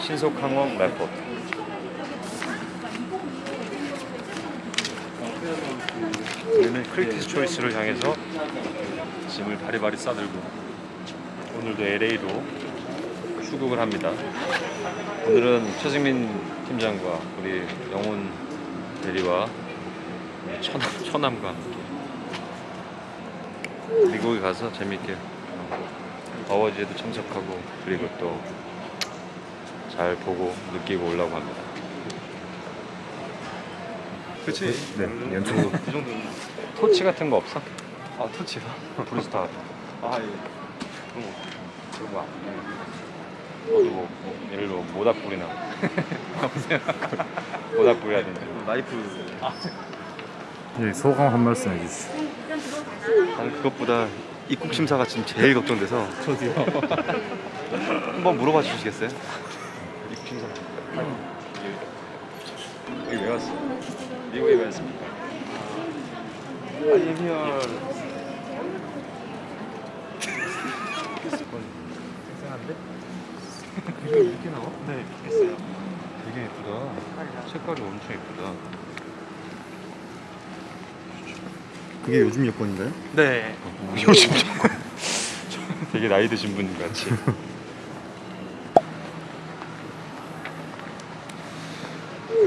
신속 항원 레포트 우리는 Critics Choice를 향해서 짐을 바리바리 싸들고 오늘도 LA로 출국을 합니다. 오늘은 최승민 팀장과 우리 영훈 대리와 처남, 처남과 함께 미국에 가서 재밌게 어, 어워즈에도 참석하고 그리고 또 잘 보고 느끼고 오려고 합니다. 그치? 네, 연초 그 정도는 토치 같은 거 없어? 아 터치가? 브루스타 아 예. 그런 거 그런 거 너도 뭐, 뭐 예를 들어 모닥불이나 모닥불이라든지 나이프 네, 소감 한 말씀 해주시죠. 나는 그것보다 입국 심사가 지금 제일 걱정돼서 저도요. 한번 물어봐 주시겠어요? 입국 심사 여기 왜 왔어? 미국에 왜 왔습니까? I'm here 생생한데? 이렇게 나와? 네 됐어요 되게 예쁘다. 색깔이 엄청 예쁘다. 그게 요즘 여권인가요? 네 요즘 조금 되게 나이 드신 분 같이.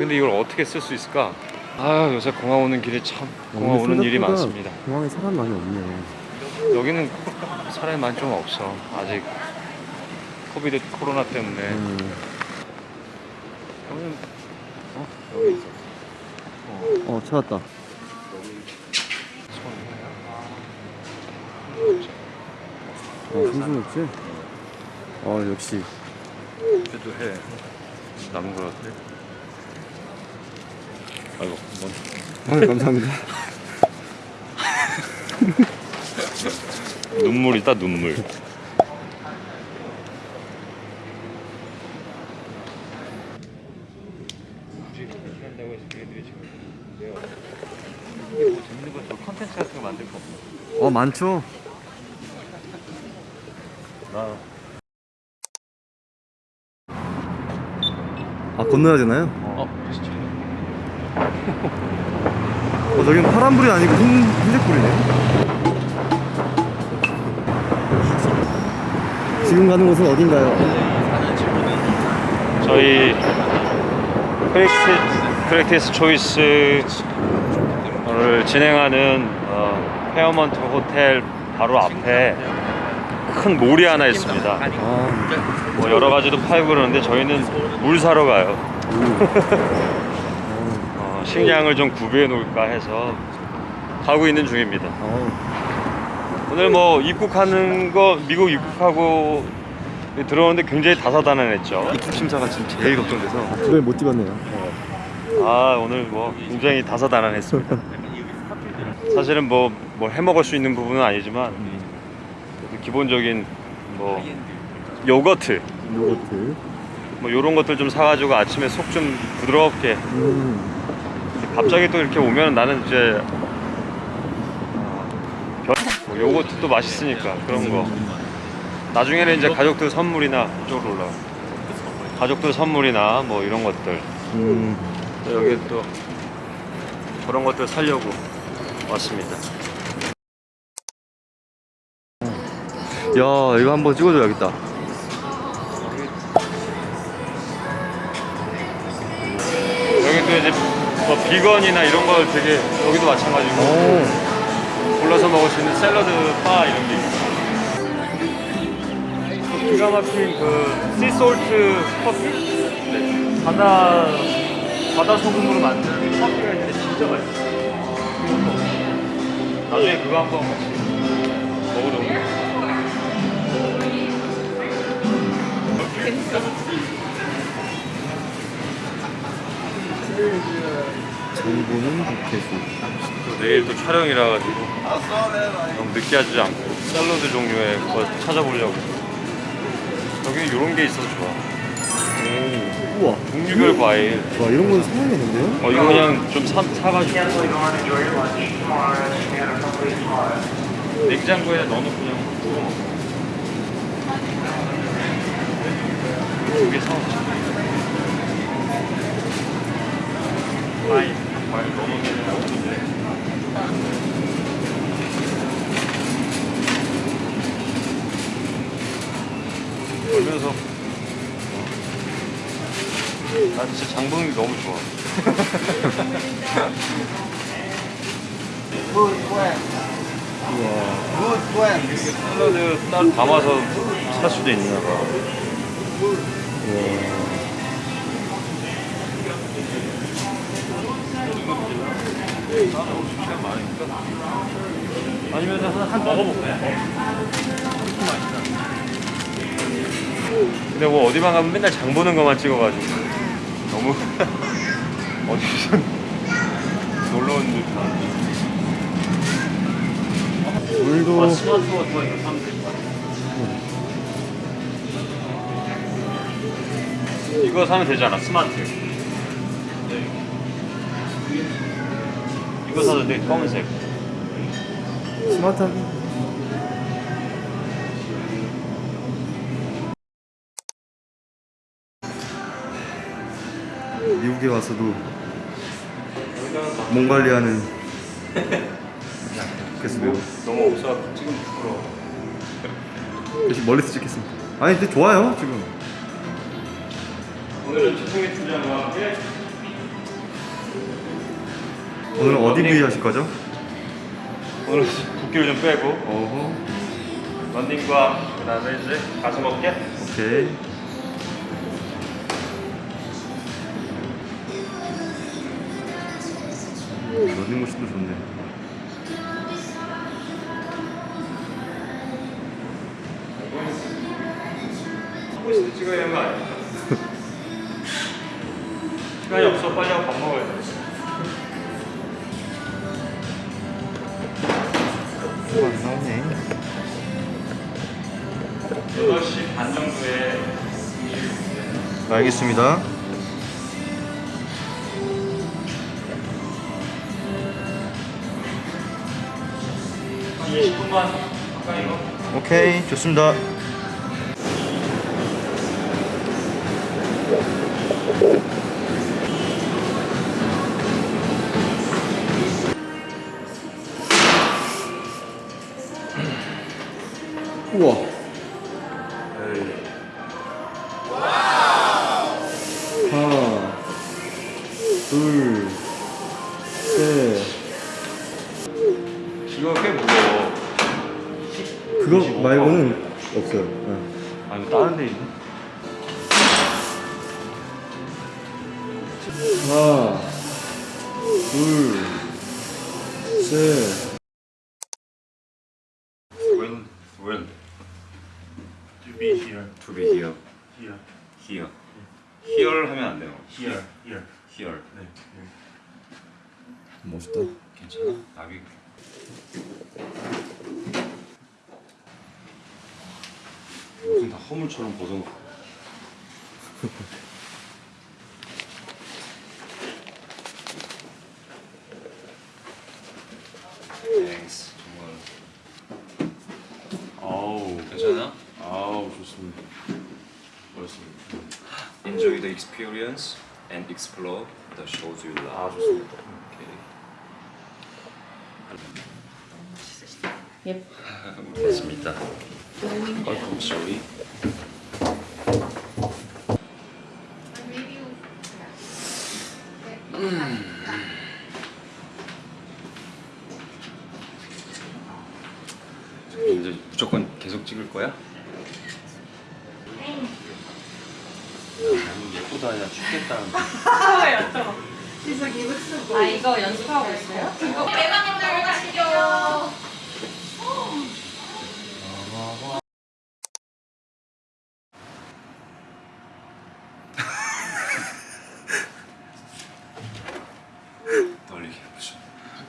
근데 이걸 어떻게 쓸 수 있을까? 아 요새 공항 오는 길에 참 공항 오는 일이 많습니다. 공항에 사람 많이 없네. 여기는 사람이 많이 좀 없어. 아직 코비드 코로나 때문에. 음, 어 여기 있어. 어 찾았다. 어 순수했지? 어 역시. 그래도 해. 남은 것 같아. 아이고 뭔아 감사합니다. 눈물이다 눈물. 어 많죠. 나아 건너야 되나요? 어, 저기는 파란불이 아니고 흰 흰색불이네. 지금 가는 곳은 어딘가요? 저희 프랙티스, 프랙티스 초이스를 진행하는 어, 페어먼트 호텔 바로 앞에 큰 mall이 하나 있습니다. 아, 뭐 여러 가지도 팔고 그러는데 저희는 물 사러 가요. 어, 식량을 좀 구비해 놓을까 해서 가고 있는 중입니다. 어, 오늘 뭐 입국하는 거 미국 입국하고 들어오는데 굉장히 다사다난했죠. 입국 심사가 지금 제일 걱정돼서 그걸 못 찍었네요. 아 오늘 뭐 굉장히 다사다난했습니다. 사실은 뭐 뭐 해먹을 수 있는 부분은 아니지만 기본적인 뭐 요거트 요거트. 뭐 이런 것들 좀 사가지고 아침에 속 좀 부드럽게 음, 갑자기 또 이렇게 오면 나는 이제 뭐 요거트도 맛있으니까 그런 거. 나중에는 이제 가족들 선물이나 이쪽으로 올라가 가족들 선물이나 뭐 이런 것들. 음. 또 여기 또 그런 것들 사려고 왔습니다. 야 이거 한번 찍어줘야겠다 비건이나 이런 걸 되게 여기도 마찬가지고 오, 골라서 먹을 수 있는 샐러드 바 이런 게 있고 기가 막힌 그 씨솔트 커피? 네. 바다 바다 소금으로 만든 커피가 있는데 진짜 맛있어 나중에 그거 한번 같이 먹어도 정보는 국회수. 또 내일 또 촬영이라 가지고 너무 느끼하지 않고 샐러드 종류의 거 찾아보려고 여기 이런 게 있어서 좋아 오, 우와. 종류별 과일 와 이런 건 사야겠는데요? 어 이거 그냥 좀 사, 사가지고 냉장고에 넣어놓고 그냥 구워 먹어 두개 사. 과일, 과일 너무 없는데. 걸면서 나 게 너무 좋아. 샐러드 따로 담아서 살 수도 있나 봐. 아니면 하나 한 먹어볼까요? 근데 뭐 어디만 가면 맨날 장 보는 것만 찍어가지고 너무 어디서 놀러 온 듯한 물도 스마트 워터 이거 사면 되잖아 스마트. 이거 사도 돼 검은색. 스마트하게. 와서도 몸 관리하는 그래서 매우 너무 없어 지금 부끄러워 대신 멀리서 찍겠습니다. 아니 근데 좋아요 지금. 오늘은 최승희 팀장과 함께 오늘 어디 부위 하실 거죠? 오늘 붓기를 좀 빼고 어허. 런닝과 그 다음에 이제 가슴 어깨 오케이. 러닝 머신도 좋네. 찍어야 되는 거 아니야? 시간이 없어 빨리 하고 밥 먹어야 돼 안 나오네. 8시 반 정도에 알겠습니다. 오케이 좋습니다. 우와. 하나, 둘, 셋. 이거 꽤 무거워 그거 말고는 없어요. 네. 아 이거 다른 데 있네 하나, 둘, 셋. When when To be here, to be here here, here here 하면 안 돼요 here, here. here 네. 멋있다. 괜찮아? 나비 무슨 다 허물처럼 벗어놓고 땡스 정말 아우, 괜찮아? 아우 좋습니다. 멋있습니다. Enjoy the experience and explore the shows you love 아 좋습니다. Yep. 됐습니다 Welcome, sorry 이제 무조건 계속 찍을 거야? 예쁘다 야 죽겠다는데 아 이거 연습하고 있어요? 대박님들 가시죠. 떨리게 해보죠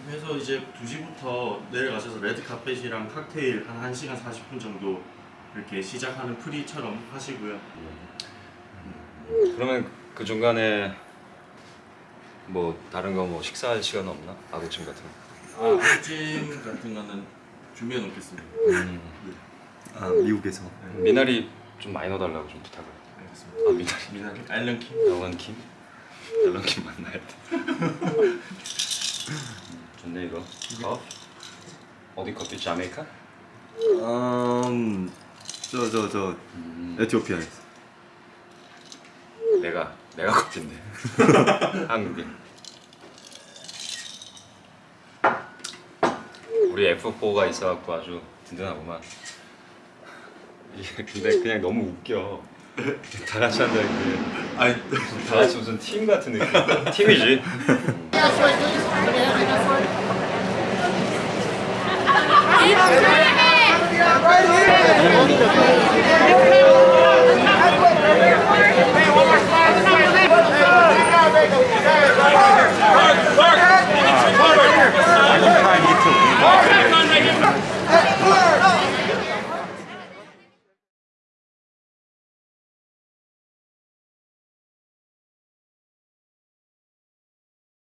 그래서 이제 2시부터 카펫이랑 칵테일 한 1시간 40분 정도 이렇게 시작하는 프리처럼 하시고요. 그러면 그 중간에 뭐 다른 거 뭐 식사할 시간 없나? 아구찜 같은 거 아, 찜 같은 거는 준비해 놓겠습니다. 음. 아 미국에서. 미나리 좀 많이 넣어달라고 좀 부탁을. 알겠습니다. 아 미나리. 미나리 앨런 킴. 앨런 킴. 앨런 킴 만나야 돼. 좋네 이거. 컵. 어디 커피? 자메이카? 음저저 저 음, 에티오피아에서. 내가 내가 커피인데. 한국인. 우리 F4가 있어갖고 아주 든든하구만. 이게 근데 그냥 너무 웃겨. 다 같이 한다 이게. 아니 다 같이 무슨 팀 같은 느낌. 팀이지. ¡Viva!